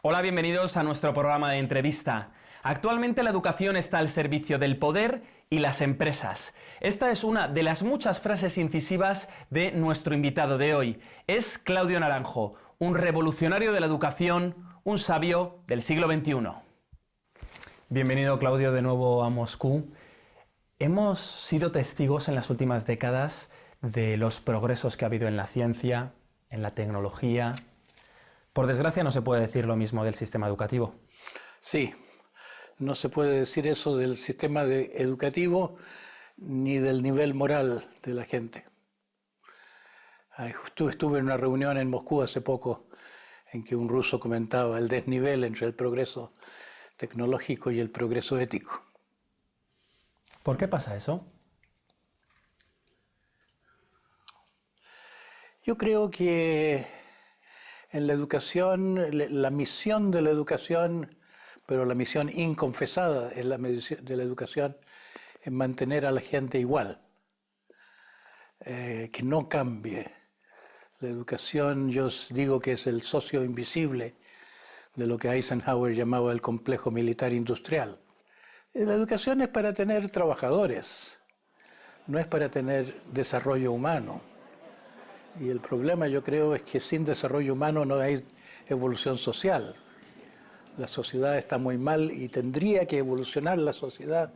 Hola, bienvenidos a nuestro programa de entrevista. Actualmente la educación está al servicio del poder y las empresas. Esta es una de las muchas frases incisivas de nuestro invitado de hoy. Es Claudio Naranjo, un revolucionario de la educación, un sabio del siglo XXI. Bienvenido Claudio de nuevo a Moscú. Hemos sido testigos en las últimas décadas de los progresos que ha habido en la ciencia, en la tecnología. Por desgracia no se puede decir lo mismo del sistema educativo. Sí, no se puede decir eso del sistema educativo ni del nivel moral de la gente. Estuve en una reunión en Moscú hace poco en que un ruso comentaba el desnivel entre el progreso tecnológico y el progreso ético. ¿Por qué pasa eso? Yo creo que en la educación, la misión de la educación pero la misión inconfesada es la de la educación es mantener a la gente igual, eh, que no cambie. La educación, yo digo que es el socio invisible de lo que Eisenhower llamaba el complejo militar industrial. Eh, la educación es para tener trabajadores, no es para tener desarrollo humano. Y el problema yo creo es que sin desarrollo humano no hay evolución social la sociedad está muy mal y tendría que evolucionar la sociedad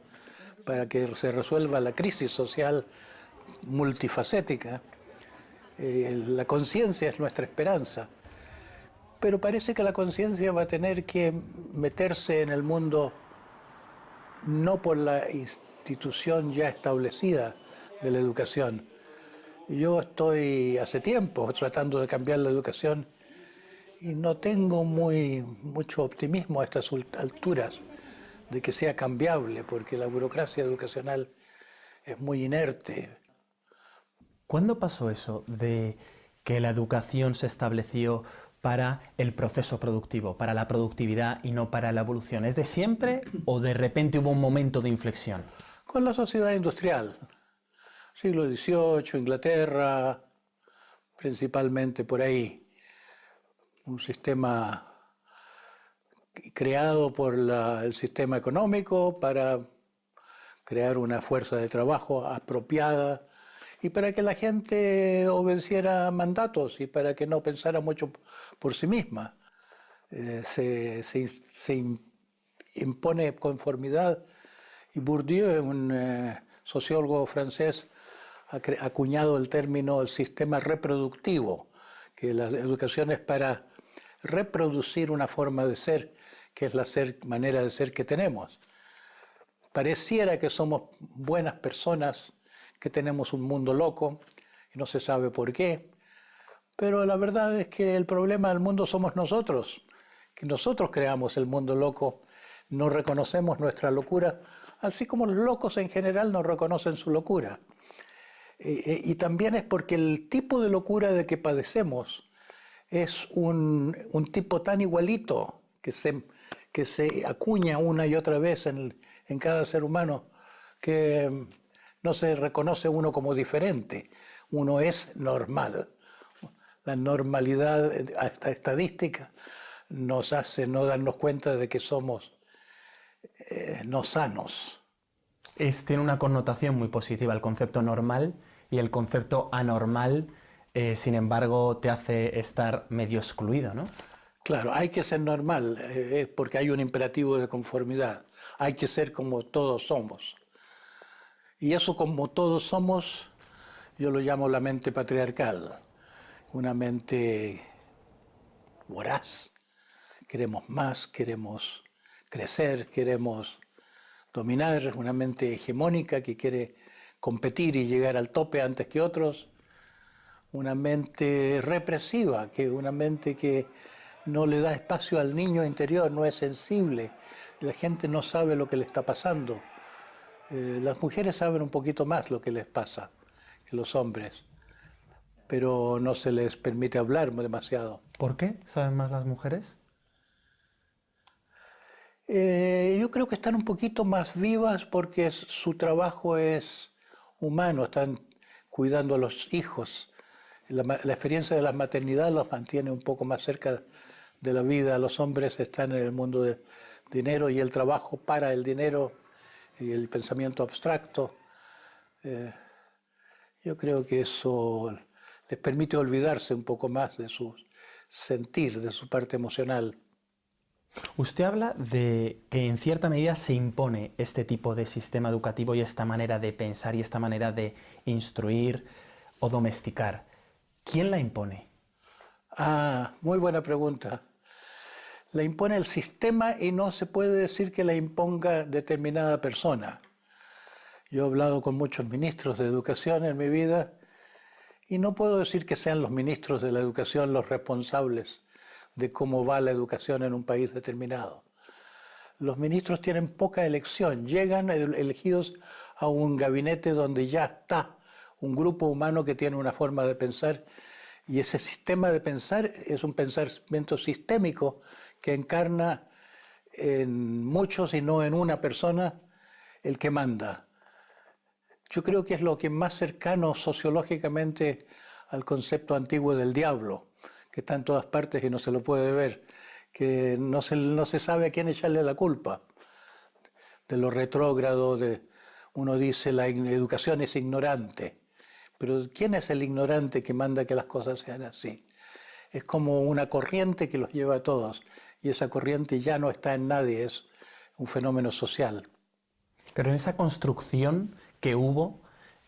para que se resuelva la crisis social multifacética. Eh, la conciencia es nuestra esperanza, pero parece que la conciencia va a tener que meterse en el mundo no por la institución ya establecida de la educación. Yo estoy hace tiempo tratando de cambiar la educación y no tengo muy, mucho optimismo a estas alturas de que sea cambiable, porque la burocracia educacional es muy inerte. ¿Cuándo pasó eso de que la educación se estableció para el proceso productivo, para la productividad y no para la evolución? ¿Es de siempre o de repente hubo un momento de inflexión? Con la sociedad industrial, siglo XVIII, Inglaterra, principalmente por ahí un sistema creado por el sistema económico para crear una fuerza de trabajo apropiada y para que la gente obedeciera mandatos y para que no pensara mucho por sí misma. Eh, se, impone conformidad y Bourdieu, un eh, sociólogo francés, acuñado el término el sistema reproductivo, que la educación es para reproducir una forma de ser, que es la manera de ser que tenemos. Pareciera que somos buenas personas, que tenemos un mundo loco, y no se sabe por qué, pero la verdad es que el problema del mundo somos nosotros, que nosotros creamos el mundo loco, no reconocemos nuestra locura, así como los locos en general no reconocen su locura. Eh, eh, y también es porque el tipo de locura de que padecemos es un, tipo tan igualito que se, que se acuña una y otra vez en, cada ser humano que no se reconoce uno como diferente, uno es normal. La normalidad, esta estadística, nos hace no darnos cuenta de que somos eh, no sanos. Es, tiene una connotación muy positiva el concepto normal y el concepto anormal eh, sin embargo, te hace estar medio excluido, ¿no? Claro, hay que ser normal, eh, porque hay un imperativo de conformidad. Hay que ser como todos somos. Y eso como todos somos, yo lo llamo la mente patriarcal, una mente voraz. Queremos más, queremos crecer, queremos dominar, una mente hegemónica que quiere competir y llegar al tope antes que otros una mente represiva, que una mente que no le da espacio al niño interior, no es sensible, la gente no sabe lo que le está pasando. Eh, las mujeres saben un poquito más lo que les pasa que los hombres, pero no se les permite hablar demasiado. ¿Por qué saben más las mujeres? Eh, yo creo que están un poquito más vivas porque su trabajo es humano, están cuidando a los hijos la, experiencia de la maternidad los mantiene un poco más cerca de la vida. Los hombres están en el mundo del dinero y el trabajo para el dinero y el pensamiento abstracto. Eh, yo creo que eso les permite olvidarse un poco más de su sentir, de su parte emocional. Usted habla de que en cierta medida se impone este tipo de sistema educativo y esta manera de pensar y esta manera de instruir o domesticar. ¿Quién la impone? Ah, muy buena pregunta. La impone el sistema y no se puede decir que la imponga determinada persona. Yo he hablado con muchos ministros de educación en mi vida y no puedo decir que sean los ministros de la educación los responsables de cómo va la educación en un país determinado. Los ministros tienen poca elección, llegan elegidos a un gabinete donde ya está un grupo humano que tiene una forma de pensar y ese sistema de pensar es un pensamiento sistémico que encarna en muchos y no en una persona el que manda. Yo creo que es lo que más cercano sociológicamente al concepto antiguo del diablo que está en todas partes y no se lo puede ver, que no se, no se sabe a quién echarle la culpa de lo retrógrado, de, uno dice la educación es ignorante, pero ¿quién es el ignorante que manda que las cosas sean así? Es como una corriente que los lleva a todos y esa corriente ya no está en nadie, es un fenómeno social. Pero en esa construcción que hubo,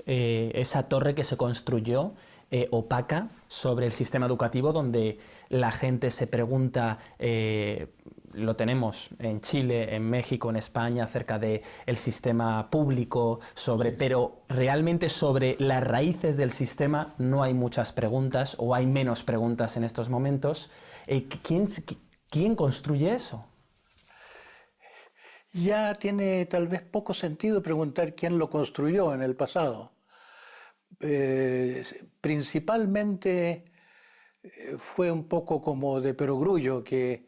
eh, esa torre que se construyó, eh, opaca sobre el sistema educativo donde la gente se pregunta, eh, lo tenemos en Chile, en México, en España, acerca del el sistema público, sobre, pero realmente sobre las raíces del sistema no hay muchas preguntas o hay menos preguntas en estos momentos. Eh, ¿quién, ¿Quién construye eso? Ya tiene tal vez poco sentido preguntar quién lo construyó en el pasado. Eh, principalmente eh, fue un poco como de perogrullo, que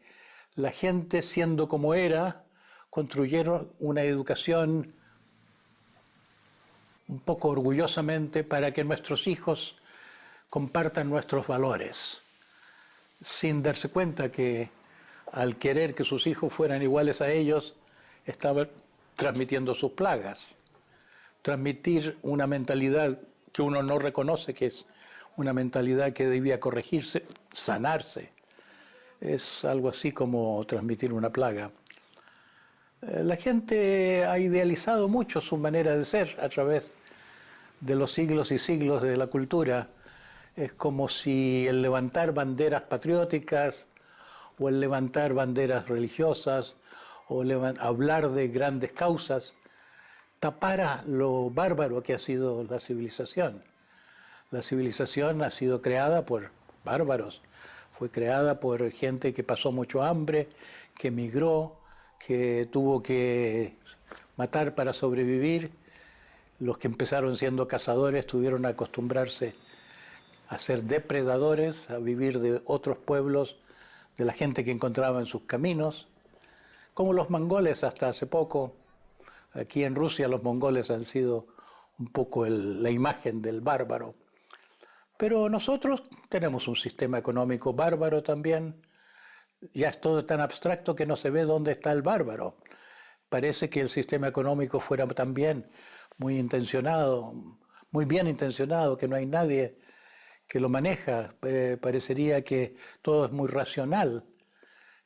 la gente siendo como era, construyeron una educación un poco orgullosamente para que nuestros hijos compartan nuestros valores, sin darse cuenta que al querer que sus hijos fueran iguales a ellos, estaban transmitiendo sus plagas. Transmitir una mentalidad que uno no reconoce que es una mentalidad que debía corregirse, sanarse. Es algo así como transmitir una plaga. Eh, la gente ha idealizado mucho su manera de ser a través de los siglos y siglos de la cultura. Es como si el levantar banderas patrióticas o el levantar banderas religiosas o hablar de grandes causas tapara lo bárbaro que ha sido la civilización. La civilización ha sido creada por bárbaros, fue creada por gente que pasó mucho hambre, que emigró, que tuvo que matar para sobrevivir. Los que empezaron siendo cazadores tuvieron que acostumbrarse a ser depredadores, a vivir de otros pueblos, de la gente que encontraba en sus caminos, como los mongoles hasta hace poco, Aquí en Rusia los mongoles han sido un poco la imagen del bárbaro. Pero nosotros tenemos un sistema económico bárbaro también. Ya es todo tan abstracto que no se ve dónde está el bárbaro. Parece que el sistema económico fuera también muy intencionado, muy bien intencionado, que no hay nadie que lo maneja. Eh, parecería que todo es muy racional.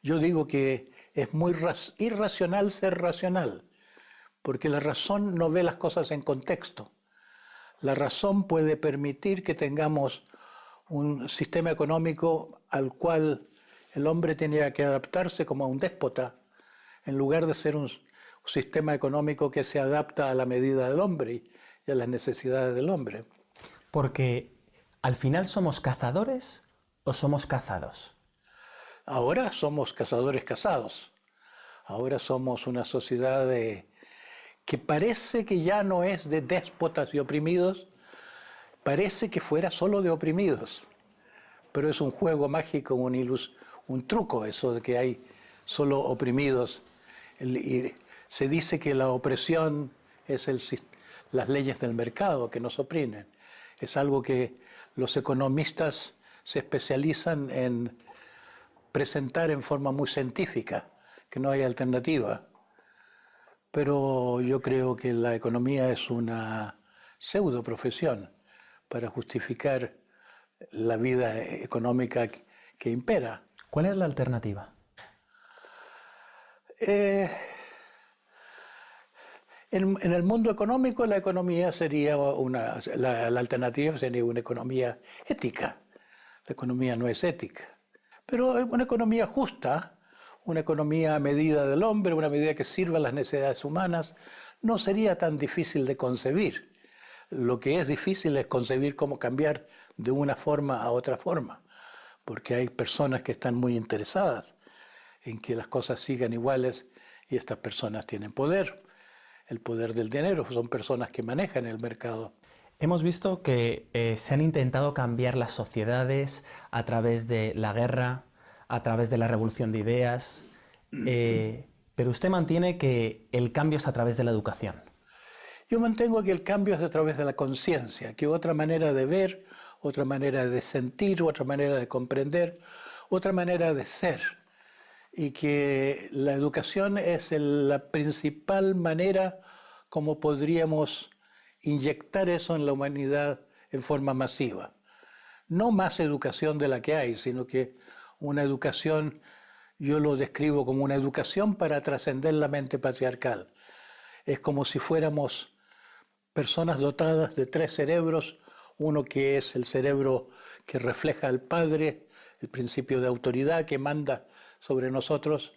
Yo digo que es muy irracional ser racional porque la razón no ve las cosas en contexto. La razón puede permitir que tengamos un sistema económico al cual el hombre tenía que adaptarse como a un déspota, en lugar de ser un, sistema económico que se adapta a la medida del hombre y a las necesidades del hombre. Porque al final somos cazadores o somos cazados. Ahora somos cazadores cazados. Ahora somos una sociedad de, que parece que ya no es de déspotas y oprimidos, parece que fuera solo de oprimidos. Pero es un juego mágico, un, un truco eso de que hay solo oprimidos. y se dice que la opresión es el, las leyes del mercado que nos oprimen. Es algo que los economistas se especializan en presentar en forma muy científica, que no hay alternativa. Pero yo creo que la economía es una pseudo profesión para justificar la vida económica que impera. ¿Cuál es la alternativa? Eh, en, el mundo económico la economía sería una, la, alternativa sería una economía ética. La economía no es ética, pero una economía justa, una economía a medida del hombre, una medida que sirva a las necesidades humanas, no sería tan difícil de concebir. Lo que es difícil es concebir cómo cambiar de una forma a otra forma, porque hay personas que están muy interesadas en que las cosas sigan iguales y estas personas tienen poder el poder del dinero, son personas que manejan el mercado. Hemos visto que eh, se han intentado cambiar las sociedades a través de la guerra, a través de la revolución de ideas, eh, pero usted mantiene que el cambio es a través de la educación. Yo mantengo que el cambio es a través de la conciencia, que otra manera de ver, otra manera de sentir, otra manera de comprender, otra manera de ser y que la educación es la principal manera como podríamos inyectar eso en la humanidad en forma masiva. No más educación de la que hay, sino que una educación, yo lo describo como una educación para trascender la mente patriarcal. Es como si fuéramos personas dotadas de tres cerebros, uno que es el cerebro que refleja al Padre, el principio de autoridad que manda sobre nosotros.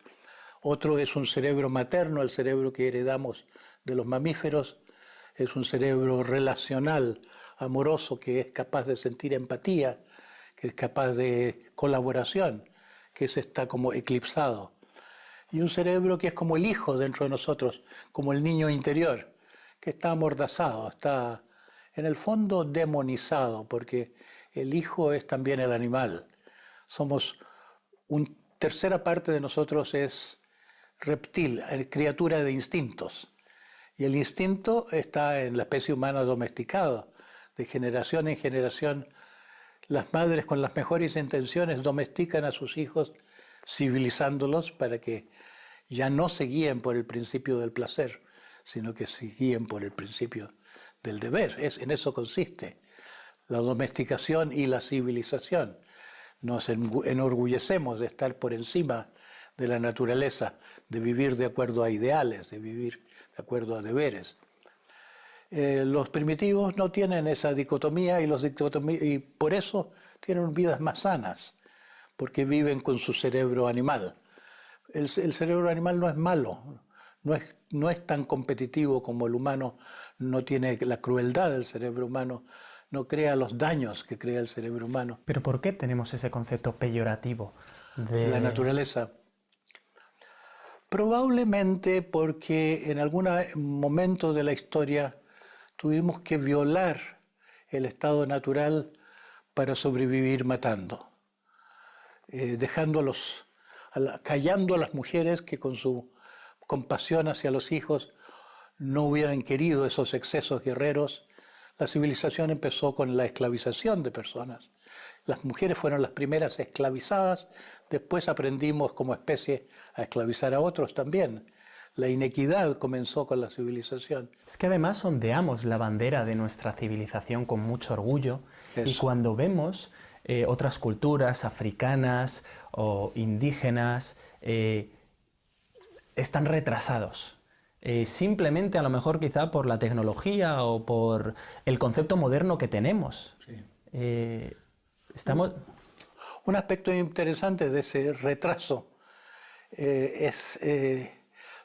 Otro es un cerebro materno, el cerebro que heredamos de los mamíferos. Es un cerebro relacional, amoroso, que es capaz de sentir empatía, capaz de colaboración, que ese está como eclipsado. Y un cerebro que es como el hijo dentro de nosotros, como el niño interior, que está amordazado, está en el fondo demonizado, porque el hijo es también el animal. Somos un tercera parte de nosotros es reptil, criatura de instintos. Y el instinto está en la especie humana domesticada. De generación en generación, las madres con las mejores intenciones domestican a sus hijos, civilizándolos para que ya no se guíen por el principio del placer, sino que se guíen por el principio del deber. Es, en eso consiste la domesticación y la civilización nos enorgullecemos de estar por encima de la naturaleza, de vivir de acuerdo a ideales, de vivir de acuerdo a deberes. Eh, los primitivos no tienen esa dicotomía y, los y por eso tienen vidas más sanas, porque viven con su cerebro animal. El, el cerebro animal no es malo, no es, no es tan competitivo como el humano, no tiene la crueldad del cerebro humano, no crea los daños que crea el cerebro humano. Pero ¿por qué tenemos ese concepto peyorativo de la naturaleza? Probablemente porque en algún momento de la historia tuvimos que violar el estado natural para sobrevivir matando, eh, dejando a los, callando a las mujeres que con su compasión hacia los hijos no hubieran querido esos excesos guerreros la civilización empezó con la esclavización de personas. Las mujeres fueron las primeras esclavizadas, después aprendimos como especie a esclavizar a otros también. La inequidad comenzó con la civilización. Es que además ondeamos la bandera de nuestra civilización con mucho orgullo y cuando vemos eh, otras culturas africanas o indígenas, eh, están retrasados eh, simplemente a lo mejor quizá por la tecnología o por el concepto moderno que tenemos. Eh, estamos... Un aspecto interesante de ese retraso eh, es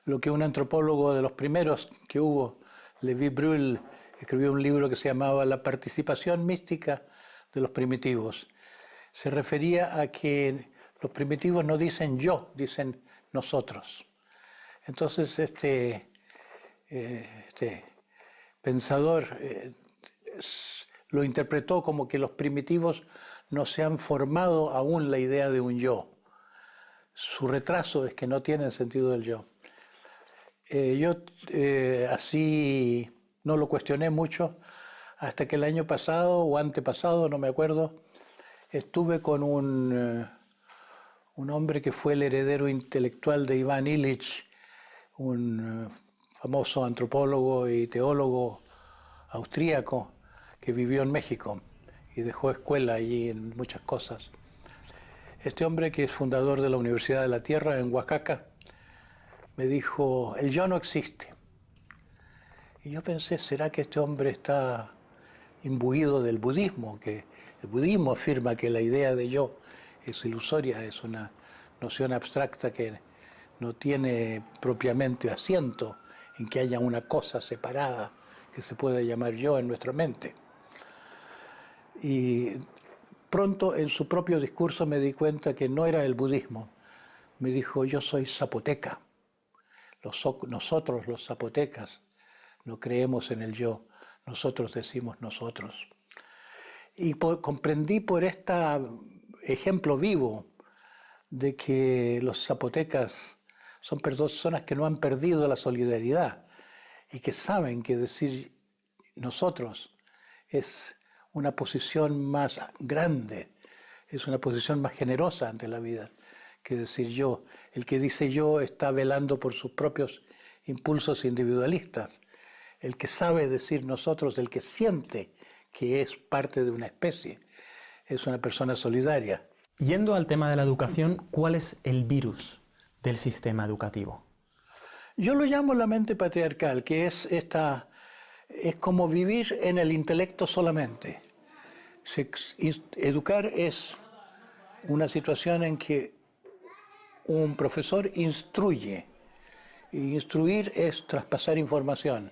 lo que un antropólogo de los primeros que hubo, Levi Brühl, escribió un libro que se llamaba La participación mística de los primitivos. Se refería a que los primitivos no dicen yo, dicen nosotros. Entonces, este, eh, este pensador eh, lo interpretó como que los primitivos no se han formado aún la idea de un yo. Su retraso es que no tienen sentido del yo. Eh, yo así no lo cuestioné mucho hasta que el año pasado o antepasado, no me acuerdo, estuve con un, un hombre que fue el heredero intelectual de Iván Illich, un eh, famoso antropólogo y teólogo austríaco que vivió en México y dejó escuela allí en muchas cosas. Este hombre que es fundador de la Universidad de la Tierra en Oaxaca me dijo, el yo no existe. Y yo pensé, ¿será que este hombre está imbuido del budismo? Que el budismo afirma que la idea de yo es ilusoria, es una noción abstracta que no tiene propiamente asiento en que haya una cosa separada que se pueda llamar yo en nuestra mente. Y pronto en su propio discurso me di cuenta que no era el budismo. Me dijo, yo soy zapoteca. Nosotros los zapotecas no creemos en el yo, nosotros decimos nosotros. Y comprendí por este ejemplo vivo de que los zapotecas son personas que no han perdido la solidaridad y que saben que decir nosotros es una posición más grande, es una posición más generosa ante la vida que decir yo. El que dice yo está velando por sus propios impulsos individualistas. El que sabe decir nosotros, el que siente que es parte de una especie, es una persona solidaria. Yendo al tema de la educación, ¿cuál es el virus del sistema educativo? Yo lo llamo la mente patriarcal, que es esta es como vivir en el intelecto solamente. educar es una situación en que un profesor instruye. Instruir es traspasar información,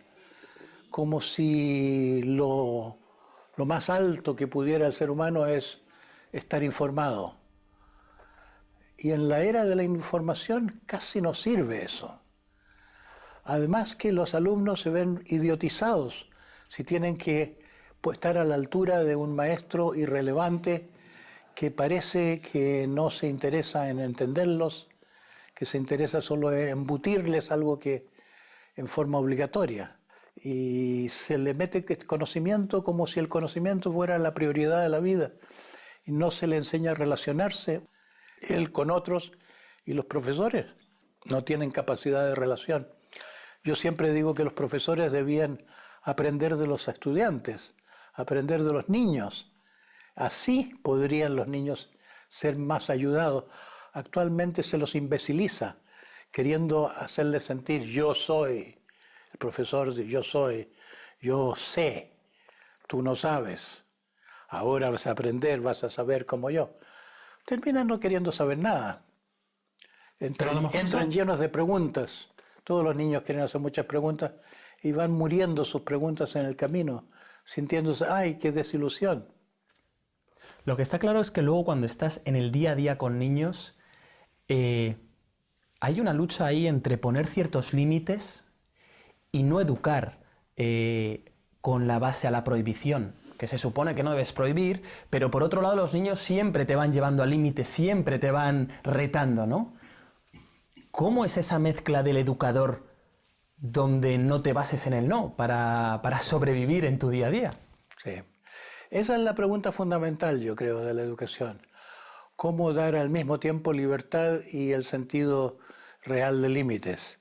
como si lo, lo más alto que pudiera el ser humano es estar informado. Y en la era de la información casi no sirve eso. Además que los alumnos se ven idiotizados si tienen que pues, estar a la altura de un maestro irrelevante que parece que no se interesa en entenderlos, que se interesa solo en embutirles algo que en forma obligatoria. Y se le mete conocimiento como si el conocimiento fuera la prioridad de la vida. Y no se le enseña a relacionarse él con otros y los profesores no tienen capacidad de relación. Yo siempre digo que los profesores debían aprender de los estudiantes, aprender de los niños. Así podrían los niños ser más ayudados. Actualmente se los imbeciliza, queriendo hacerles sentir yo soy, el profesor de yo soy, yo sé, tú no sabes, ahora vas a aprender, vas a saber como yo. Terminan no queriendo saber nada. Entran, entran llenos de preguntas todos los niños quieren hacer muchas preguntas y van muriendo sus preguntas en el camino, sintiéndose, ay, qué desilusión. Lo que está claro es que luego cuando estás en el día a día con niños, eh, hay una lucha ahí entre poner ciertos límites y no educar eh, con la base a la prohibición, que se supone que no debes prohibir, pero por otro lado los niños siempre te van llevando al límite, siempre te van retando, ¿no? ¿Cómo es esa mezcla del educador donde no te bases en el no para, sobrevivir en tu día a día? Sí. Esa es la pregunta fundamental, yo creo, de la educación. ¿Cómo dar al mismo tiempo libertad y el sentido real de límites?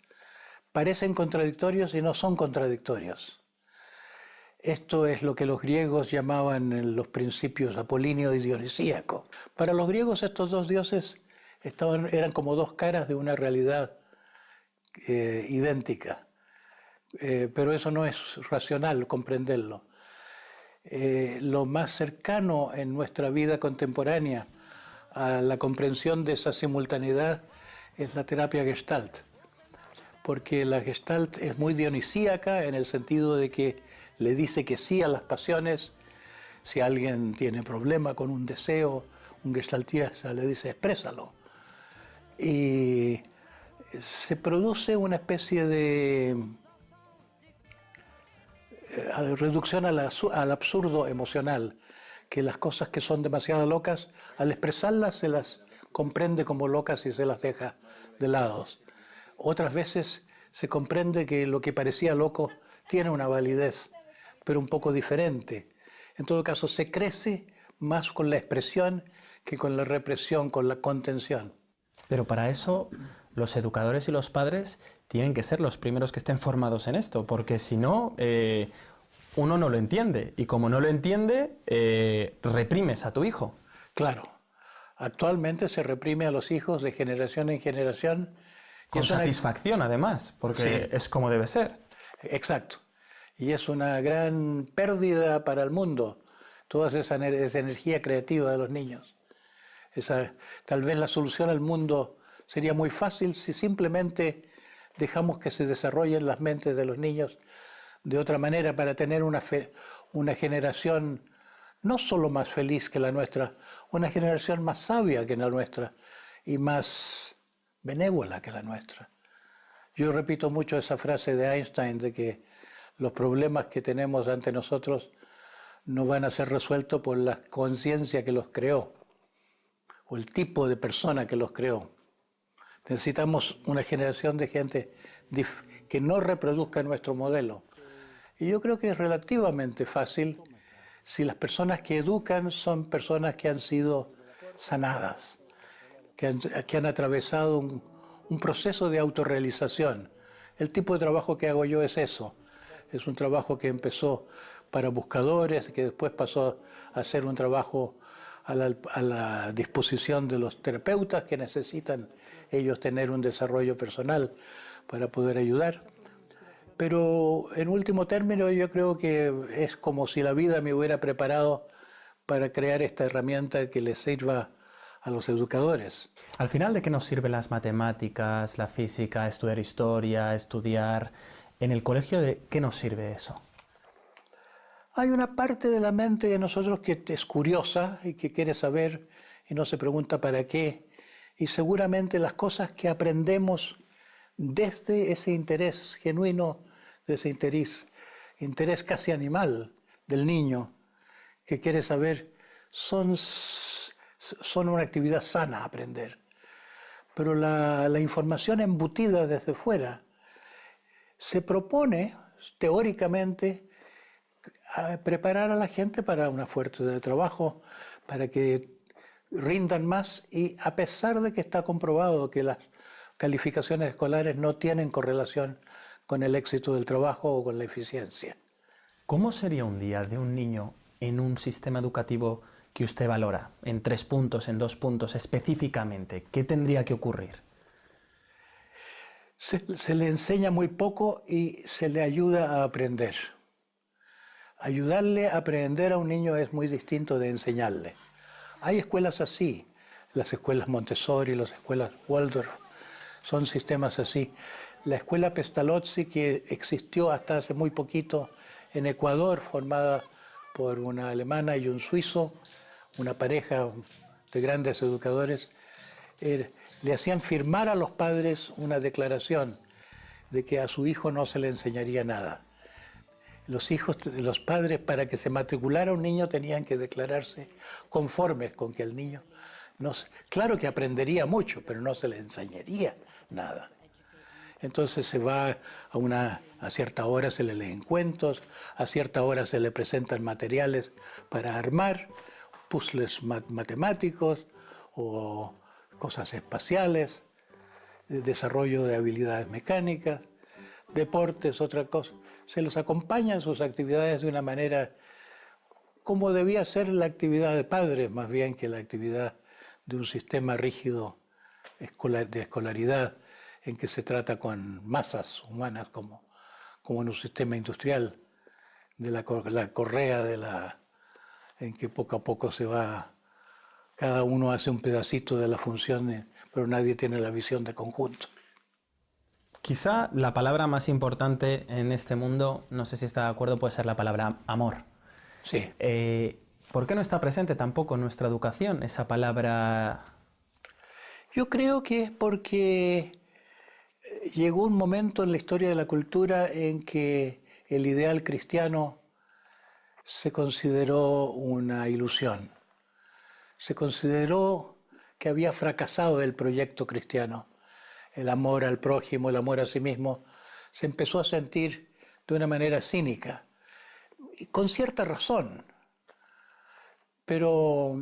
Parecen contradictorios y no son contradictorios. Esto es lo que los griegos llamaban los principios apolíneo y dionisíaco. Para los griegos estos dos dioses eran como dos caras de una realidad eh, idéntica. Eh, pero eso no es racional comprenderlo. Eh, lo más cercano en nuestra vida contemporánea a la comprensión de esa simultaneidad es la terapia gestalt, porque la gestalt es muy dionisíaca en el sentido de que le dice que sí a las pasiones, si alguien tiene problema con un deseo, un gestaltista le dice exprésalo y se produce una especie de reducción al, absurdo emocional, que las cosas que son demasiado locas, al expresarlas se las comprende como locas y se las deja de lado. Otras veces se comprende que lo que parecía loco tiene una validez, pero un poco diferente. En todo caso, se crece más con la expresión que con la represión, con la contención. Pero para eso los educadores y los padres tienen que ser los primeros que estén formados en esto, porque si no, eh, uno no lo entiende. Y como no lo entiende, eh, reprimes a tu hijo. Claro. Actualmente se reprime a los hijos de generación en generación. Con satisfacción, además, porque es como debe ser. Exacto. Y es una gran pérdida para el mundo, toda esa, esa energía creativa de los niños. Esa, tal vez la solución al mundo sería muy fácil si simplemente dejamos que se desarrollen las mentes de los niños de otra manera para tener una, una generación no solo más feliz que la nuestra, una generación más sabia que la nuestra y más benévola que la nuestra. Yo repito mucho esa frase de Einstein de que los problemas que tenemos ante nosotros no van a ser resueltos por la conciencia que los creó o el tipo de persona que los creó. Necesitamos una generación de gente que no reproduzca nuestro modelo, y yo creo que es relativamente fácil si las personas que educan son personas que han sido sanadas, que han, atravesado un, un proceso de autorrealización. El tipo de trabajo que hago yo es eso. Es un trabajo que empezó para buscadores, que después pasó a ser un trabajo a la, disposición de los terapeutas que necesitan ellos tener un desarrollo personal para poder ayudar. Pero en último término yo creo que es como si la vida me hubiera preparado para crear esta herramienta que les sirva a los educadores. Al final, ¿de qué nos sirven las matemáticas, la física, estudiar historia, estudiar? En el colegio, ¿de qué nos sirve eso? Hay una parte de la mente de nosotros que es curiosa y que quiere saber y no se pregunta para qué. Y seguramente las cosas que aprendemos desde ese interés genuino de ese interés, interés casi animal del niño que quiere saber, son, son una actividad sana aprender. Pero la, la información embutida desde fuera se propone teóricamente preparar a la gente para una fuerza de trabajo, para que rindan más y a pesar de que está comprobado que las calificaciones escolares no tienen correlación con el éxito del trabajo o con la eficiencia. ¿Cómo sería un día de un niño en un sistema educativo que usted valora? En tres puntos, en dos puntos específicamente. ¿Qué tendría que ocurrir? Se, le enseña muy poco y se le ayuda a aprender. Ayudarle a aprender a un niño es muy distinto de enseñarle. Hay escuelas así, las escuelas Montessori, las escuelas Waldorf, son sistemas así la escuela Pestalozzi, que existió hasta hace muy poquito en Ecuador, formada por una alemana y un suizo, una pareja de grandes educadores, eh, le hacían firmar a los padres una declaración de que a su hijo no se le enseñaría nada. Los hijos, los padres, para que se matriculara un niño, tenían que declararse conformes con que el niño no, claro que aprendería mucho, pero no se le enseñaría nada. Entonces se va a una a cierta hora se le leen cuentos, a cierta hora se le presentan materiales para armar puzzles matemáticos o cosas espaciales, desarrollo de habilidades mecánicas, deportes, otra cosa. Se los acompaña en sus actividades de una manera como debía ser la actividad de padres, más bien que la actividad de un sistema rígido de escolaridad en que se trata con masas humanas como, como en un sistema industrial, de la, la correa de la, en que poco a poco se va, cada uno hace un pedacito de la función, pero nadie tiene la visión de conjunto. Quizá la palabra más importante en este mundo, no sé si está de acuerdo, puede ser la palabra amor. Sí. Eh, ¿Por qué no está presente tampoco en nuestra educación esa palabra? Yo creo que es porque llegó un momento en la historia de la cultura en que el ideal cristiano se consideró una ilusión. Se consideró que había fracasado el proyecto cristiano. El amor al prójimo, el amor a sí mismo, se empezó a sentir de una manera cínica, con cierta razón. Pero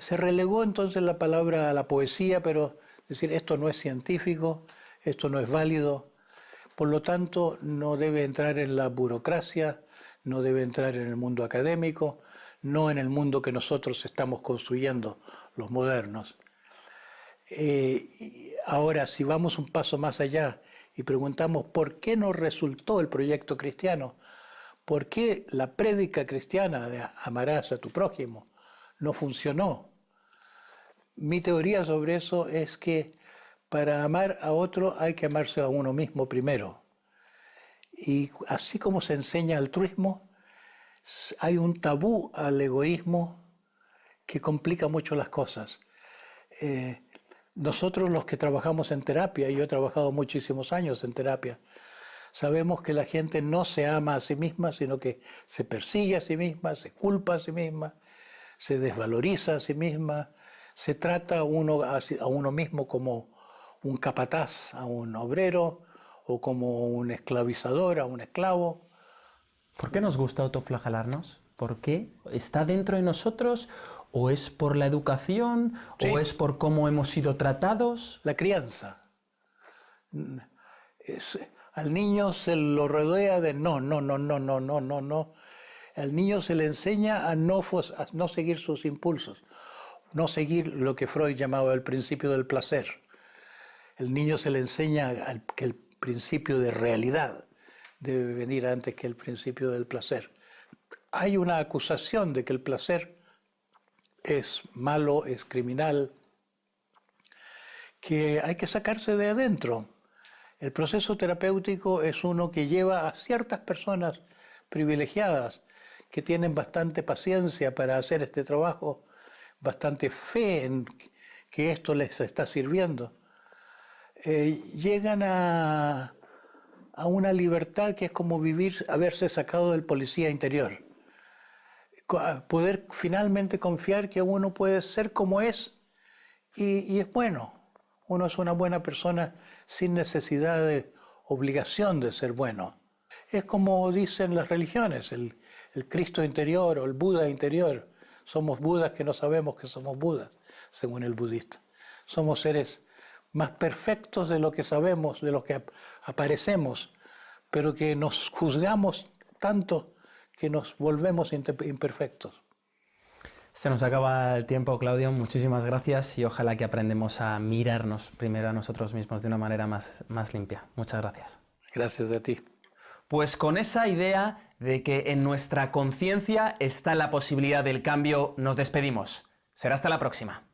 Se relegó entonces la palabra a la poesía, pero decir esto no es científico, esto no es válido, por lo tanto no debe entrar en la burocracia, no debe entrar en el mundo académico, no en el mundo que nosotros estamos construyendo, los modernos. Eh, ahora, si vamos un paso más allá y preguntamos por qué no resultó el proyecto cristiano, por qué la prédica cristiana de amarás a tu prójimo no funcionó, mi teoría sobre eso es que para amar a otro hay que amarse a uno mismo primero. Y así como se enseña altruismo, hay un tabú al egoísmo que complica mucho las cosas. Eh, nosotros los que trabajamos en terapia, yo he trabajado muchísimos años en terapia, sabemos que la gente no se ama a sí misma, sino que se persigue a sí misma, se culpa a sí misma, se desvaloriza a sí misma, se trata uno a uno mismo como un capataz, a un obrero, o como un esclavizador, a un esclavo. ¿Por qué nos gusta autoflagelarnos? ¿Por qué? ¿Está dentro de nosotros ¿O es por la educación? ¿O es por cómo hemos sido tratados? La crianza. al niño se lo rodea de no, no, no, no, no, no, no, no. Al niño se le enseña a no, a no seguir sus impulsos, no seguir lo que Freud llamaba el principio del placer. El niño se le enseña que el principio de realidad debe venir antes que el principio del placer. Hay una acusación de que el placer es malo, es criminal, que hay que sacarse de adentro. El proceso terapéutico es uno que lleva a ciertas personas privilegiadas que tienen bastante paciencia para hacer este trabajo, bastante fe en que esto les está sirviendo, eh, llegan a, a una libertad que es como vivir, haberse sacado del policía interior poder finalmente confiar que uno puede ser como es y, es bueno. Uno es una buena persona sin necesidad de obligación de ser bueno. Es como dicen las religiones, el, el Cristo interior o el Buda interior. Somos Budas que no sabemos que somos Budas, según el budista. Somos seres más perfectos de lo que sabemos, de lo que aparecemos, pero que nos juzgamos tanto que nos volvemos imperfectos. Se nos acaba el tiempo, Claudio. Muchísimas gracias y ojalá que aprendemos a mirarnos primero a nosotros mismos de una manera más, más limpia. Muchas gracias. Gracias a ti. Pues con esa idea de que en nuestra conciencia está la posibilidad del cambio, nos despedimos. Será hasta la próxima.